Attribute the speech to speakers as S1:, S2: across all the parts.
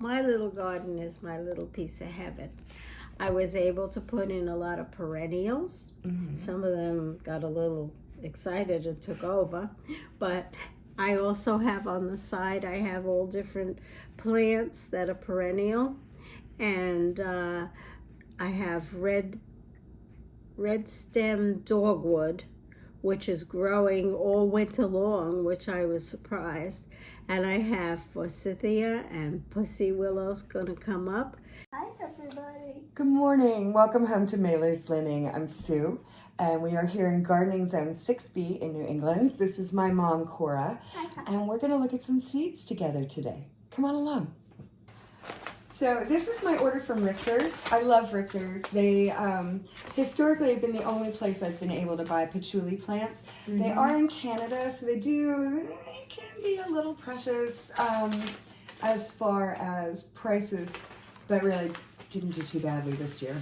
S1: my little garden is my little piece of heaven. I was able to put in a lot of perennials.
S2: Mm-hmm.
S1: Some of them got a little excited and took over, but I also have on the side, I have all different plants that are perennial, and uh, I have red red stem dogwood, which is growing all winter long, which I was surprised. And I have forsythia and pussy willows gonna come up. Hi everybody.
S2: Good morning. Welcome home to Mailer's Linning. I'm Sue, and we are here in Gardening Zone 6B in New England. This is my mom, Cora, and we're going to look at some seeds together today. Come on along. So this is my order from Richter's. I love Richter's. They um, historically have been the only place I've been able to buy patchouli plants. They are in Canada, so they do, they can be a little precious um, as far as prices, but really didn't do too badly this year.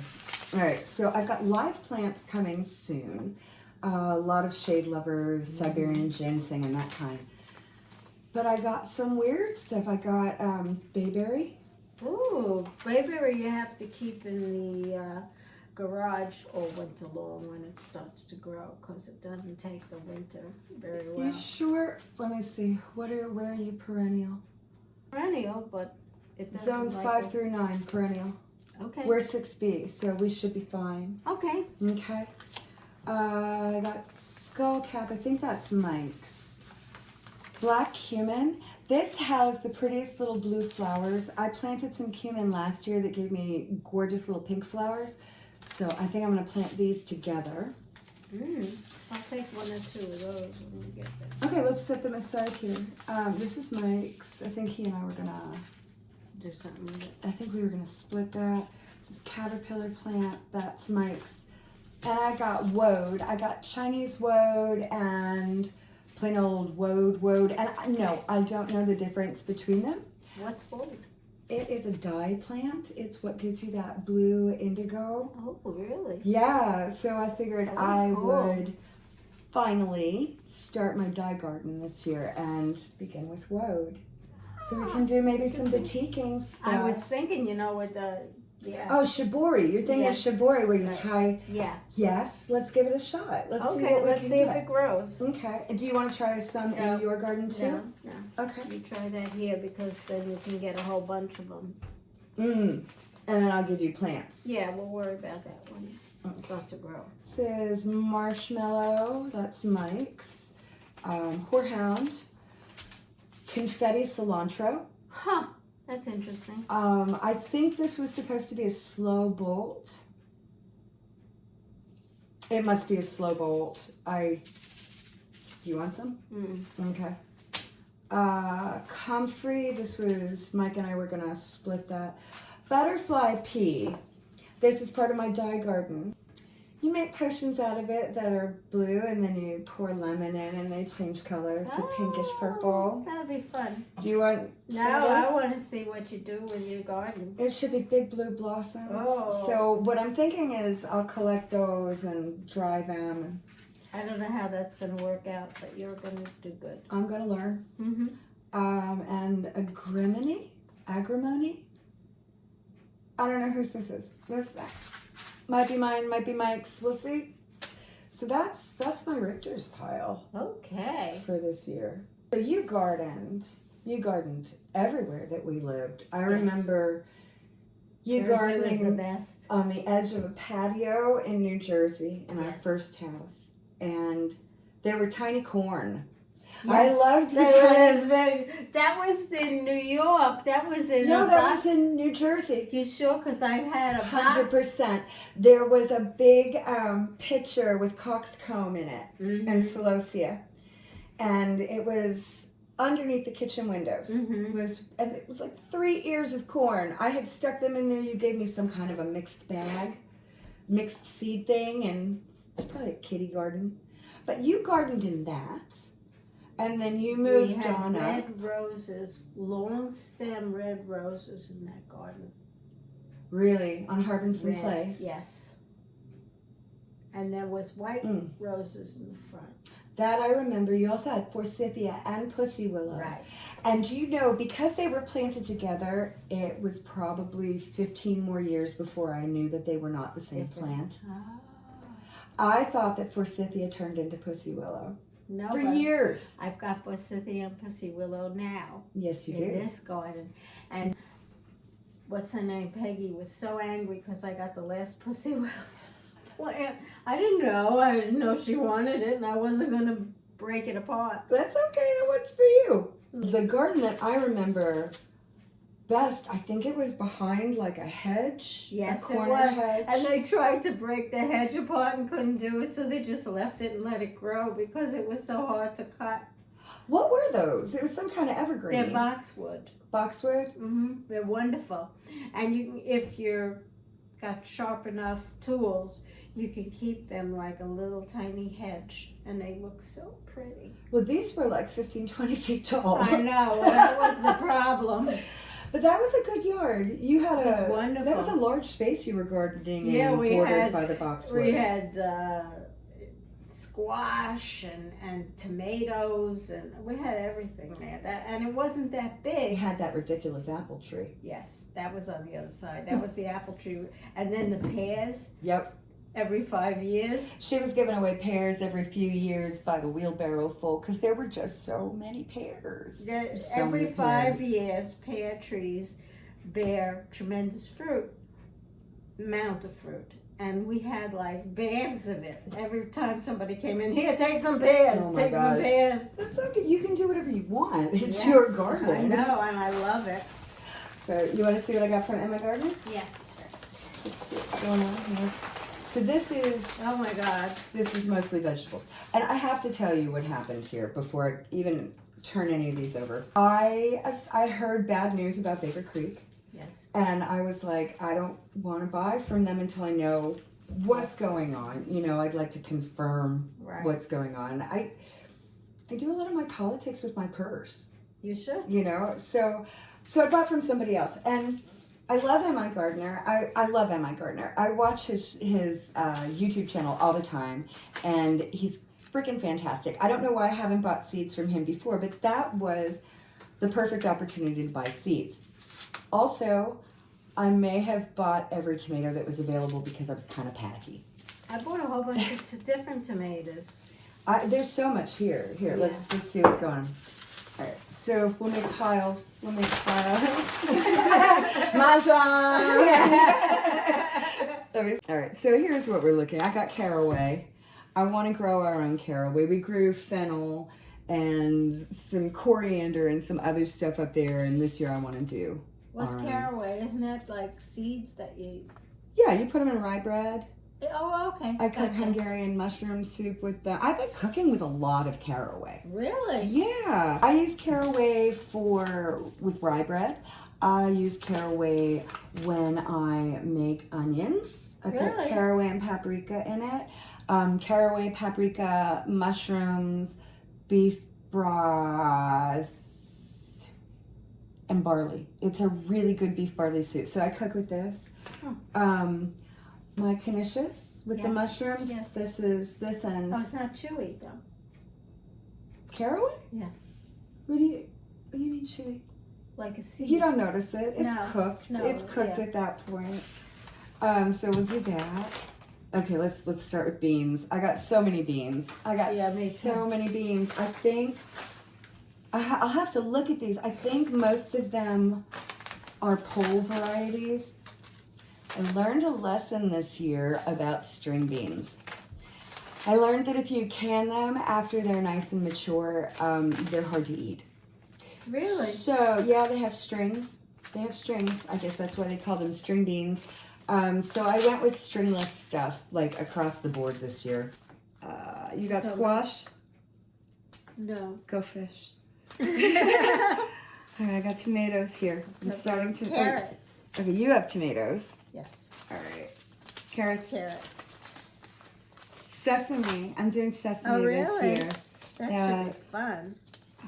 S2: All right, so I've got live plants coming soon. Uh, a lot of shade lovers, Siberian ginseng and that kind. But I got some weird stuff. I got um, bayberry.
S1: Ooh, bayberry you have to keep in the uh, garage all winter long when it starts to grow because it doesn't take the winter very well.
S2: You sure? Let me see. What are where are you perennial?
S1: Perennial, but it doesn't
S2: Zones
S1: like
S2: five
S1: it.
S2: through nine perennial.
S1: Okay.
S2: We're six B, so we should be fine.
S1: okay.
S2: Okay. Uh, I got skull cap. I think that's Mike's. Black cumin. This has the prettiest little blue flowers. I planted some cumin last year that gave me gorgeous little pink flowers. So I think I'm going to plant these together.
S1: Mm. I'll take one or two of those when we get there.
S2: Okay, let's set them aside here. Um, this is Mike's. I think he and I were going to
S1: Do something with it.
S2: I think we were gonna split that. This caterpillar plant, that's Mike's. And I got woad. I got Chinese woad and plain old woad woad. And I, no, I don't know the difference between them.
S1: What's gold?
S2: It is a dye plant. It's what gives you that blue indigo.
S1: Oh, really?
S2: Yeah, so I figured
S1: Oh,
S2: I
S1: cool.
S2: would finally start my dye garden this year and begin with woad. So we ah, can do maybe some batiking stuff.
S1: I was thinking, you know, with the yeah.
S2: Oh, shibori. You're thinking
S1: Yes.
S2: of shibori where you tie.
S1: Yeah.
S2: Yes, let's give it a shot. Let's see
S1: okay,
S2: what we
S1: let's
S2: can
S1: see if it grows.
S2: Okay. Do you want to try some
S1: No.
S2: in your garden too?
S1: No, no.
S2: Okay.
S1: You try that here because then you can get a whole bunch of them.
S2: Mm. And then I'll give you plants.
S1: Yeah, we'll worry about that when it starts to grow.
S2: Says marshmallow. That's Mike's. Um, horehound. Confetti cilantro.
S1: Huh. That's interesting.
S2: Um, I think this was supposed to be a slow bolt. It must be a slow bolt. I. Do you want some?
S1: Mm.
S2: Okay. Uh, comfrey, this was, Mike and I were gonna split that. Butterfly pea. This is part of my dye garden. You make potions out of it that are blue and then you pour lemon in and they change color to pinkish purple.
S1: Oh, That'll be fun.
S2: Do you want
S1: No,
S2: some
S1: I want to see what you do with your garden.
S2: It should be big blue blossoms.
S1: Oh.
S2: So what I'm thinking is I'll collect those and dry them.
S1: I don't know how that's going to work out, but you're going to do good.
S2: I'm gonna learn.
S1: Mm-hmm.
S2: Um, and agrimony, agrimony. I don't know whose this is. This might be mine, might be Mike's. We'll see. So that's that's my Richter's pile
S1: Okay.
S2: for this year. So you gardened, you gardened everywhere that we lived. I
S1: Yes.
S2: remember you
S1: Jersey
S2: gardening
S1: the best.
S2: on the edge of a patio in New Jersey in our first house, and there were tiny corn. I loved the
S1: That
S2: tiny.
S1: was very. That was in New York. That was in.
S2: No, that
S1: box.
S2: was in New Jersey.
S1: You sure? Because I had a
S2: Hundred percent. There was a big um, pitcher with coxcomb in it
S1: Mhm.
S2: and celosia, and it was underneath the kitchen windows.
S1: Mhm.
S2: It was and it was like three ears of corn. I had stuck them in there. You gave me some kind of a mixed bag, mixed seed thing, and it's probably a kitty garden. But you gardened in that, and then you
S1: We
S2: moved
S1: had
S2: on up.
S1: red roses, long stem red roses in that garden.
S2: Really, on Harbinson
S1: Red,
S2: Place.
S1: Yes. And there was white
S2: Mm.
S1: roses in the front.
S2: That I remember. You also had forsythia and pussy willow.
S1: Right.
S2: And you know, because they were planted together, it was probably 15 more years before I knew that they were not the same plant.
S1: Ah.
S2: I thought that forsythia turned into pussy willow
S1: No,
S2: for years.
S1: I've got forsythia and pussy willow now
S2: Yes, you
S1: in
S2: do.
S1: this garden, and what's her name? Peggy was so angry because I got the last pussy willow plant. I didn't know. I didn't know she wanted it, and I wasn't gonna break it apart.
S2: That's okay. That one's for you. The garden that I remember best, I think it was behind like a hedge.
S1: Yes,
S2: a
S1: it was.
S2: hedge.
S1: And they tried to break the hedge apart and couldn't do it, so they just left it and let it grow because it was so hard to cut.
S2: what were those? It was some kind of evergreen.
S1: They're boxwood.
S2: Boxwood.
S1: hmm They're wonderful, and you can- if you're got sharp enough tools, you can keep them like a little tiny hedge, and they look so pretty.
S2: Well, these were like 15, 20 feet tall.
S1: I know well, that was the problem.
S2: But that was a good yard. You had
S1: It was
S2: a
S1: wonderful.
S2: that was a large space you were gardening
S1: Yeah,
S2: in,
S1: we
S2: bordered
S1: had-
S2: by the boxwoods.
S1: We had uh, squash and, and tomatoes, and we had everything there. That and it wasn't that
S2: We
S1: big.
S2: had that ridiculous apple tree.
S1: Yes, that was on the other side. That was the apple tree, and then the pears
S2: Yep.
S1: Every five years.
S2: She was giving away pears every few years by the wheelbarrow full because there were just so many pears.
S1: The-
S2: So
S1: every
S2: many
S1: five
S2: pears.
S1: years, pear trees bear tremendous fruit, amount of fruit. And we had like bags of it. Every time somebody came in, here, take some pears,
S2: Oh
S1: take some pears.
S2: That's okay. You can do whatever you want. It's
S1: Yes,
S2: your garden.
S1: I know, and I love it.
S2: So you want to see what I got from MIgardener?
S1: Yes, yes.
S2: Let's see what's going on here. So this is
S1: Oh my God.
S2: this is mostly vegetables, and I have to tell you what happened here before I even turn any of these over. I I heard bad news about Baker Creek.
S1: Yes.
S2: And I was like, I don't want to buy from them until I know what's going on. You know, I'd like to confirm
S1: Right.
S2: what's going on. I I do a lot of my politics with my purse,
S1: You should.
S2: you know. So so I bought from somebody else, and I love MIgardener. I, I love MIgardener. I watch his his uh, YouTube channel all the time, and he's freaking fantastic. I don't know why I haven't bought seeds from him before, but that was the perfect opportunity to buy seeds. Also, I may have bought every tomato that was available because I was kind of panicky.
S1: I bought a whole bunch of different tomatoes.
S2: I, there's so much here. Here, let's let's see what's going on. All right, so we'll make piles. We'll make piles. Mahjong. All right, so here's what we're looking. At. I got caraway. I want to grow our own caraway. We grew fennel and some coriander and some other stuff up there, and this year I want to do.
S1: What's
S2: our own.
S1: caraway? Isn't that like seeds that you?
S2: Yeah, you put them in rye bread.
S1: Oh, okay.
S2: I cook
S1: Gotcha.
S2: Hungarian mushroom soup with the. I've been cooking with a lot of caraway.
S1: Really?
S2: Yeah, I use caraway for with rye bread. I use caraway when I make onions. I put caraway and paprika in it. Um, caraway, paprika, mushrooms, beef broth, and barley. It's a really good beef barley soup. So I cook with this.
S1: Hmm.
S2: Um, my knishes with the mushrooms.
S1: yes.
S2: This is this end.
S1: Oh, it's not chewy though.
S2: caraway.
S1: Yeah.
S2: What do you What do you mean chewy?
S1: Like a seed.
S2: You don't notice it. It's
S1: No,
S2: cooked.
S1: no,
S2: it's cooked
S1: yeah.
S2: at that point. Um, so we'll do that. Okay, let's let's start with beans. I got so many beans. I got
S1: Yeah, me
S2: so
S1: too.
S2: many beans. I think I ha- I'll have to look at these. I think most of them are pole varieties. I learned a lesson this year about string beans. I learned that if you can them after they're nice and mature, um, they're hard to eat.
S1: Really?
S2: So yeah, they have strings. They have strings. I guess that's why they call them string beans. Um, so I went with stringless stuff like across the board this year. Uh, you got squash.
S1: No.
S2: Go fish. All right, I got tomatoes here. I'm starting to.
S1: Carrots.
S2: Okay, you have tomatoes.
S1: Yes.
S2: All right. Carrots.
S1: Carrots.
S2: Sesame. I'm doing sesame
S1: Oh, really?
S2: this year.
S1: That
S2: Yeah.
S1: should be fun.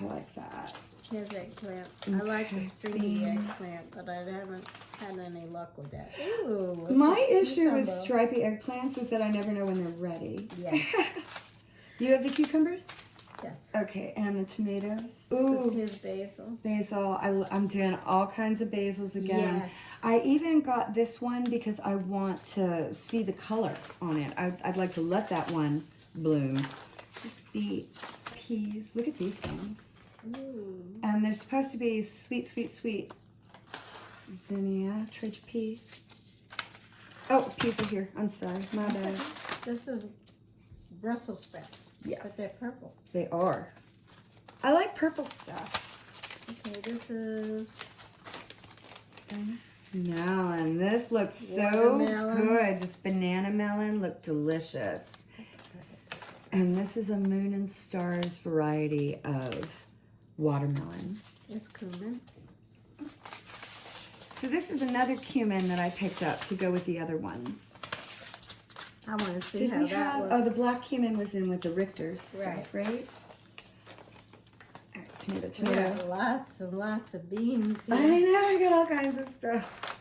S2: I like that.
S1: Here's eggplant. I like the stringy eggplant, but I haven't had any luck with that. Ooh.
S2: My issue with
S1: cucumber.
S2: stripy eggplants is that I never know when they're ready.
S1: Yes.
S2: You have the cucumbers?
S1: Yes.
S2: Okay, and the tomatoes.
S1: This is
S2: Ooh,
S1: basil.
S2: basil. I, am doing all kinds of basils again.
S1: Yes.
S2: I even got this one because I want to see the color on it. I'd, I'd like to let that one bloom. This is beets, peas. Look at these things.
S1: Ooh.
S2: And they're supposed to be sweet, sweet, sweet. Zinnia, Tridge pea. Oh, peas are here. I'm sorry. My bad.
S1: This is Brussels sprouts.
S2: Yes.
S1: But they're purple.
S2: They are. I like purple stuff.
S1: Okay, this is
S2: Melon. This looks so good. This banana melon looked delicious. And this is a moon and stars variety of watermelon.
S1: this cumin.
S2: So this is another cumin that I picked up to go with the other ones.
S1: I want to see
S2: Did
S1: how that
S2: have?
S1: looks.
S2: Oh, the black cumin was in with the Richter's stuff, right? All right, tomato,
S1: We
S2: tomato.
S1: lots and lots of beans
S2: I know, I got all kinds of stuff.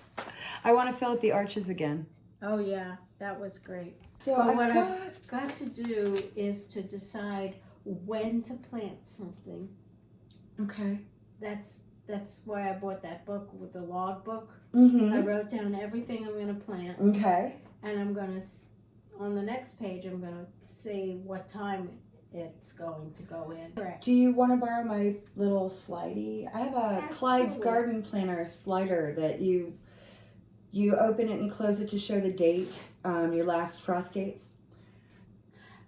S2: I want to fill out the arches again.
S1: Oh yeah, that was great.
S2: So
S1: But
S2: I've
S1: what
S2: got,
S1: I've got to do is to decide when to plant something.
S2: okay.
S1: That's that's why I bought that book with the log book. I
S2: Mm-hmm.
S1: wrote down everything I'm going to plant,
S2: Okay.
S1: and I'm going to on the next page I'm going to say what time it's going to go in. Correct.
S2: Do you want to borrow my little slidey? I have a Clyde's Garden Planner slider that you you open it and close it to show the date, um, your last frost dates.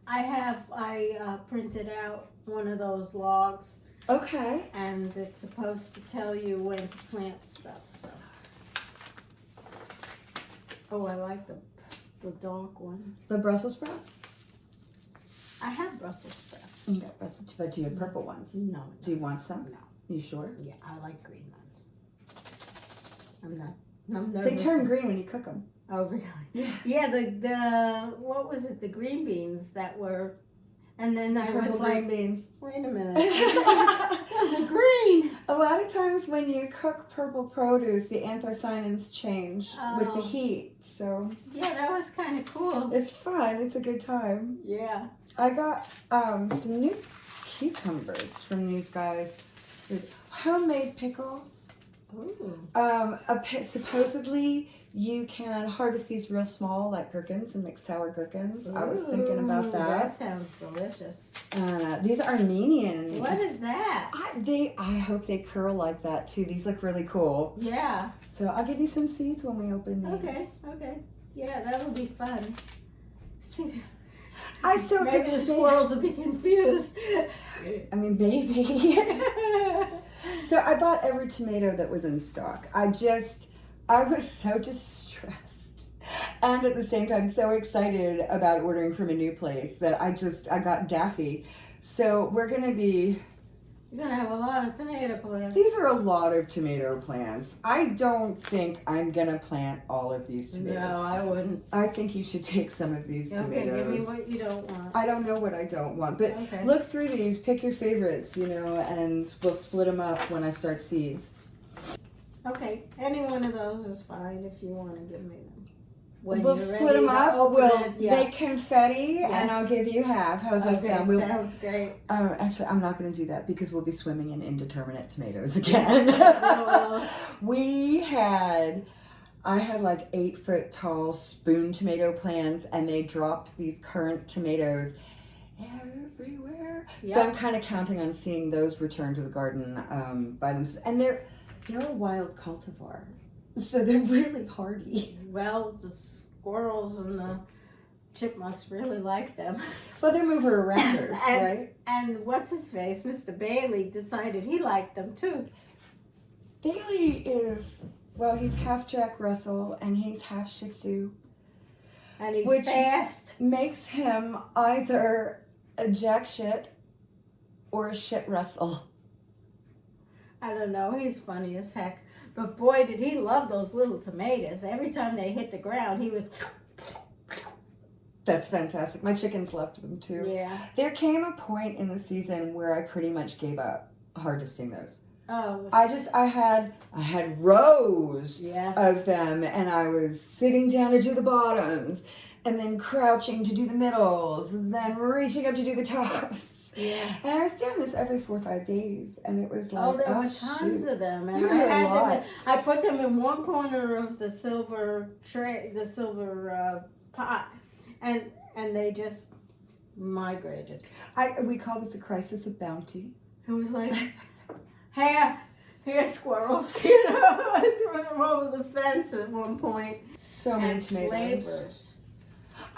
S1: I have I uh, printed out one of those logs,
S2: Okay.
S1: and it's supposed to tell you when to plant stuff. So. Oh, I like the the dark one.
S2: The Brussels sprouts.
S1: I have Brussels sprouts.
S2: You got Brussels, but do you have purple ones?
S1: No,
S2: Do you want some?
S1: no.
S2: You sure?
S1: Yeah, I like green ones. I'm not. I'm
S2: not.
S1: They
S2: turn green when you cook them.
S1: Oh, really?
S2: Yeah.
S1: Yeah, the the what was it? The green beans that were, and then I was
S2: Purple
S1: like,
S2: green beans.
S1: wait a minute, those are green.
S2: A lot of times when you cook purple produce, the anthocyanins change with the
S1: Oh.
S2: heat. So
S1: Yeah, that was kind of cool.
S2: it's fun. It's a good time.
S1: Yeah.
S2: I got um, some new cucumbers from these guys. There's homemade pickles.
S1: Ooh.
S2: Um, supposedly you can harvest these real small, like gherkins, and make sour gherkins. I was thinking about that.
S1: That sounds delicious.
S2: Uh, these are Armenian.
S1: What is that?
S2: I, they, I hope they curl like that too. These look really cool.
S1: Yeah.
S2: So I'll give you some seeds when we open these.
S1: Okay. Okay. Yeah, that'll be fun. See,
S2: I so
S1: maybe
S2: the
S1: the squirrels will be confused.
S2: I mean, baby. so I bought every tomato that was in stock. I just, I was so distressed. And at the same time, so excited about ordering from a new place that I just, I got daffy. So we're going to be,
S1: You're gonna have a lot of tomato plants.
S2: these are a lot of tomato plants. I don't think I'm going to plant all of these tomatoes.
S1: No, I wouldn't.
S2: I think you should take some of these
S1: Okay, give me
S2: tomatoes.
S1: what you don't want.
S2: I don't know what I don't want, but
S1: Okay.
S2: look through these, pick your favorites, you know, and we'll split them up when I start seeds.
S1: Okay, any one of those is fine if you want to give me them. When
S2: we'll split them up. We'll
S1: it, yeah.
S2: make confetti, and I'll give you half. How's that
S1: okay,
S2: sound? We'll,
S1: sounds great.
S2: um, actually, I'm not going to do that because we'll be swimming in indeterminate tomatoes again.
S1: Oh.
S2: we had. I had like eight foot tall spoon tomato plants, and they dropped these currant tomatoes everywhere. So I'm kind of counting on seeing those return to the garden um, by themselves. And they're they're a wild cultivar, so they're really hardy.
S1: Well, the squirrels and the chipmunks really like them.
S2: Well, they're mover erectors,
S1: And-
S2: right?
S1: And what's his face, Mr. Bailey, decided he liked them too.
S2: Bailey is well, he's half Jack Russell and he's half Shih Tzu.
S1: And he's
S2: Which-
S1: fast.
S2: Makes him either a Jack Shit or a Shit Russell.
S1: I don't know, he's funny as heck. But boy, did he love those little tomatoes. Every time they hit the ground, he was,
S2: That's fantastic. My chickens loved them too.
S1: yeah.
S2: There came a point in the season where I pretty much gave up harvesting those.
S1: Oh,
S2: I just I had I had rows
S1: yes.
S2: of them and I was sitting down to do the bottoms and then crouching to do the middles, and then reaching up to do the tops.
S1: Yeah.
S2: And I was doing this every four or five days, and it was like,
S1: Oh, there
S2: oh,
S1: were tons
S2: shoot.
S1: of them, and
S2: There
S1: I had them. In, I put them in one corner of the silver tray, the silver uh, pot, and and they just migrated.
S2: I, we call this a crisis of bounty.
S1: It was like, here, here, squirrels, you know. I threw them over the fence at one point.
S2: So many tomatoes.
S1: flavors.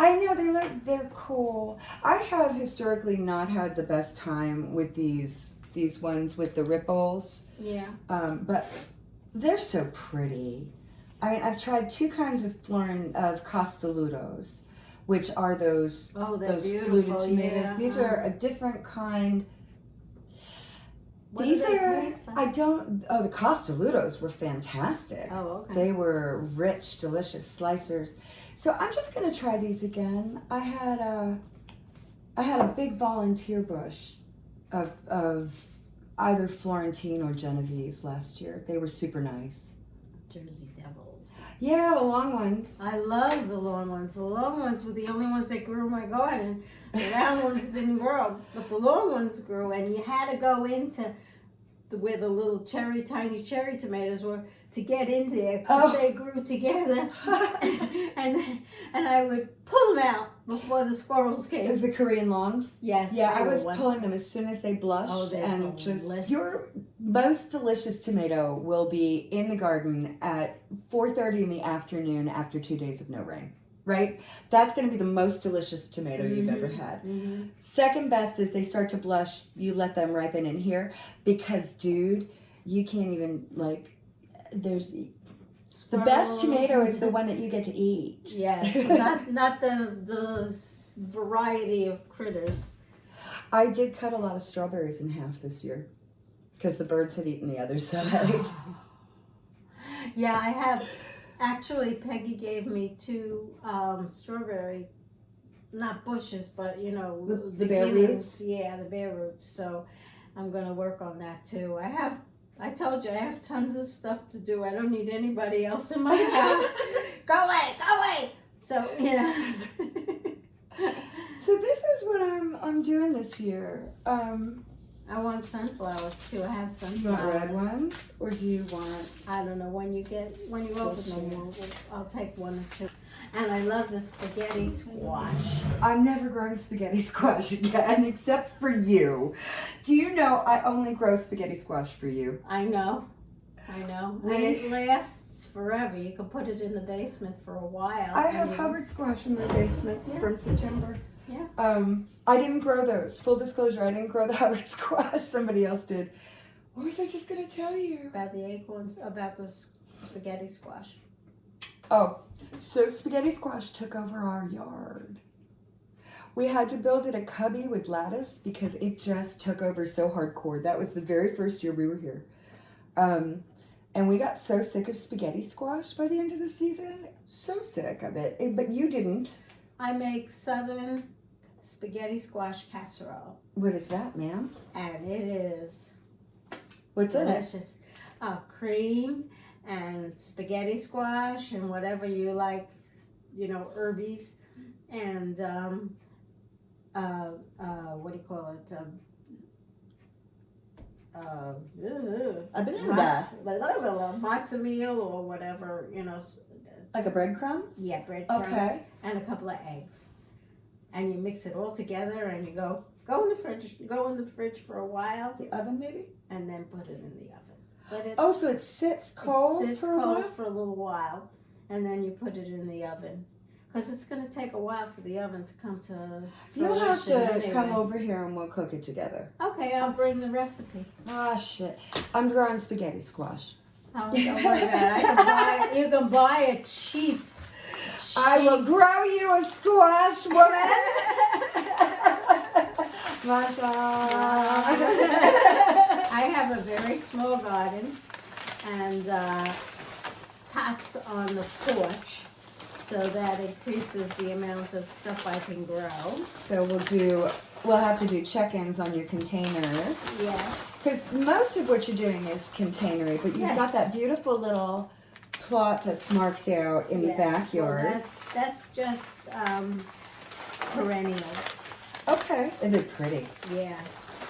S2: I know they look they're cool. I have historically not had the best time with these these ones with the ripples,
S1: Yeah.
S2: um, but they're so pretty. I mean, I've tried two kinds of florin of costolutos, which are those
S1: Oh,
S2: those
S1: beautiful.
S2: fluted tomatoes.
S1: yeah.
S2: These are a different kind.
S1: What
S2: These are
S1: like?
S2: I don't. Oh, the costolutos were fantastic.
S1: Oh, okay.
S2: They were rich, delicious slicers. So I'm just gonna try these again. I had a, I had a big volunteer bush, of of either Florentine or Genovese last year. They were super nice.
S1: Jersey Devils.
S2: Yeah, the long ones.
S1: I love the long ones. The long ones were the only ones that grew in my garden. The round ones didn't grow, but the long ones grew, and you had to go into the, where the little cherry, tiny cherry tomatoes were to get in there because
S2: Oh.
S1: they grew together, and and I would pull them out before the squirrels came.
S2: Is the Korean longs?
S1: Yes,
S2: Yeah, I was pulling them as soon as they blushed,
S1: Oh,
S2: and just
S1: delicious.
S2: your most delicious tomato will be in the garden at 4:30 in the afternoon after two days of no rain. Right, that's going to be the most delicious tomato you've ever had.
S1: Mhm.
S2: Second best is they start to blush. You let them ripen in here because, dude, you can't even like. There's the best tomato is the one that you get to eat.
S1: Yes, not not the the variety of critters.
S2: I did cut a lot of strawberries in half this year because the birds had eaten the other side.
S1: Yeah, I have. Actually, Peggy gave me two um, strawberry, not bushes, but you know
S2: The- the bare roots?
S1: Yeah, the bare roots. So I'm gonna work on that too. I have. I told you I have tons of stuff to do. I don't need anybody else in my house. go away, go away. So you know.
S2: so this is what I'm I'm doing this year. Um,
S1: I want sunflowers too. I have
S2: you
S1: sunflowers.
S2: want red ones or do you want?
S1: I don't know when you get when you open them.
S2: share.
S1: We'll, we'll, I'll take one or two. And I love the spaghetti squash.
S2: I'm never growing spaghetti squash again, except for you. Do you know I only grow spaghetti squash for you?
S1: I know, I know, and it lasts forever. You can put it in the basement for a while.
S2: I have
S1: you-
S2: Hubbard squash in my basement
S1: Yeah.
S2: from September.
S1: Yeah.
S2: Um, I didn't grow those. Full disclosure, I didn't grow the Hubbard squash. Somebody else did. What was I just gonna tell you?
S1: about the acorns, about the spaghetti squash.
S2: Oh, so spaghetti squash took over our yard. We had to build it a cubby with lattice because it just took over so hardcore. That was the very first year we were here. Um, and we got so sick of spaghetti squash by the end of the season. So sick of it. But you didn't.
S1: I make southern spaghetti squash casserole,
S2: What is that, ma'am?
S1: and it is
S2: What's in it?
S1: delicious. Uh, cream and spaghetti squash and whatever you like, you know, herbies and um, uh, uh, what do you call it? Um, uh,
S2: A
S1: matzo meal or whatever, you know.
S2: Like a breadcrumbs?
S1: yeah, breadcrumbs
S2: Okay.
S1: and a couple of eggs, and you mix it all together, and you go go in the fridge, go in the fridge for a while,
S2: The oven, maybe?
S1: and then put it in the oven. Let it
S2: Oh, so it sits cold
S1: it sits
S2: for a
S1: cold
S2: while?
S1: for a little while, and then you put it in the oven. Because it's going to take a while for the oven to come to
S2: You'll have to
S1: anyway.
S2: come over here and we'll cook it together.
S1: Okay, I'll bring the recipe.
S2: Ah, shit. I'm growing spaghetti squash.
S1: Oh, don't worry about it. Can buy, you can buy it cheap.
S2: I will grow you a squash, woman. Masha.
S1: I have a very small garden and uh, pots on the porch, so that increases the amount of stuff I can grow.
S2: so we'll do. We'll have to do check-ins on your containers
S1: Yes.
S2: because most of what you're doing is containery, but you've
S1: Yes.
S2: got that beautiful little plot that's marked out in the
S1: Yes, well,
S2: backyard.
S1: that's that's just um, perennials.
S2: okay, and they're pretty.
S1: Yeah.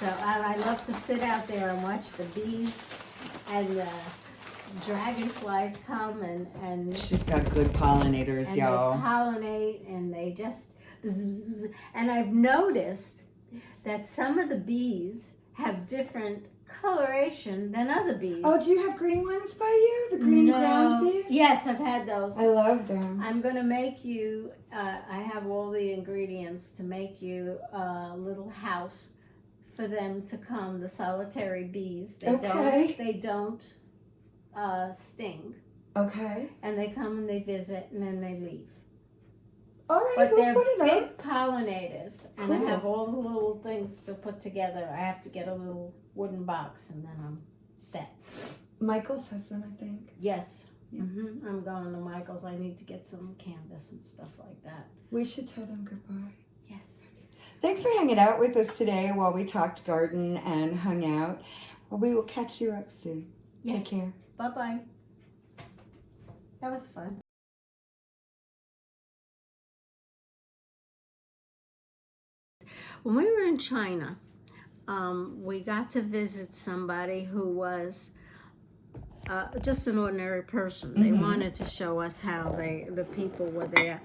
S1: So I, I love to sit out there and watch the bees and the dragonflies come and and
S2: She's got good pollinators, y'all.
S1: pollinate and they just and I've noticed that some of the bees have different coloration than other bees.
S2: Oh, do you have green ones by you? The green
S1: no.
S2: ground bees?
S1: Yes, I've had those.
S2: I love them.
S1: I'm gonna make you. Uh, I have all the ingredients to make you a little house for them to come. The solitary bees. They
S2: Okay.
S1: don't. They don't uh, sting,
S2: Okay.
S1: and they come and they visit, and then they leave.
S2: All right,
S1: But
S2: we'll
S1: they're
S2: put it
S1: big
S2: up.
S1: pollinators, and
S2: Cool.
S1: I have all the little things to put together. I have to get a little wooden box, and then I'm set.
S2: Michael's has them, I think.
S1: Yes.
S2: Yeah.
S1: hmm I'm going to Michael's. I need to get some canvas and stuff like that.
S2: We should tell them goodbye.
S1: Yes.
S2: Thanks for hanging out with us today while we talked garden and hung out. Well, we will catch you up soon.
S1: Yes.
S2: Take care.
S1: Bye bye. That was fun. When we were in China, um, we got to visit somebody who was uh, just an ordinary person. They
S2: Mhm.
S1: wanted to show us how they the people were there,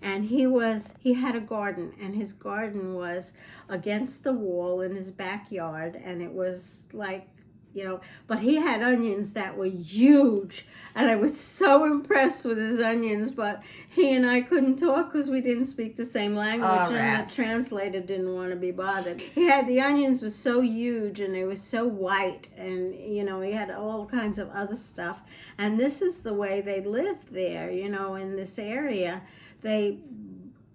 S1: and he was he had a garden, and his garden was against the wall in his backyard, and it was like you know, but he had onions that were huge, and I was so impressed with his onions. But he and I couldn't talk because we didn't speak the same language,
S2: Ah,
S1: and
S2: rats.
S1: the translator didn't want to be bothered. He had the onions were so huge, and they were so white, and you know, he had all kinds of other stuff. And this is the way they lived there, you know, in this area. They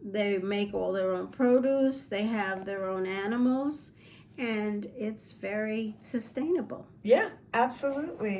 S1: they make all their own produce. They have their own animals. And it's very sustainable.
S2: Yeah, absolutely.